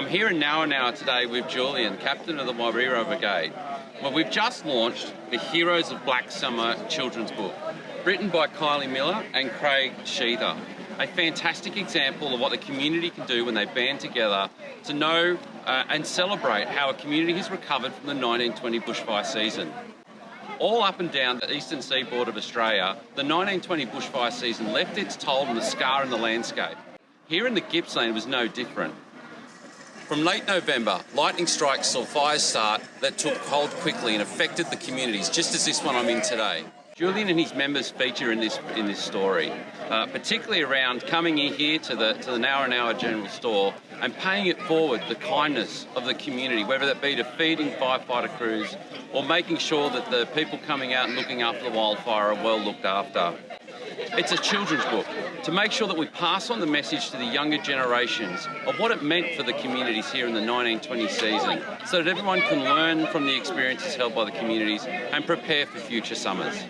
I'm here in Nowa Nowa today with Julian, captain of the Wairewa Brigade. Well, we've just launched the Heroes of Black Summer children's book, written by Kylie Miller and Craig Sheether. A fantastic example of what the community can do when they band together to know uh, and celebrate how a community has recovered from the 1920 bushfire season. All up and down the eastern seaboard of Australia, the 1920 bushfire season left its toll and a scar in the landscape. Here in the Gippsland it was no different. From late November, lightning strikes saw fires start that took hold quickly and affected the communities, just as this one I'm in today. Julian and his members feature in this in this story, uh, particularly around coming in here to the to the Nowa Nowa General Store and paying it forward the kindness of the community, whether that be to feeding firefighter crews or making sure that the people coming out and looking after the wildfire are well looked after. It's a children's book to make sure that we pass on the message to the younger generations of what it meant for the communities here in the 1920 season so that everyone can learn from the experiences held by the communities and prepare for future summers.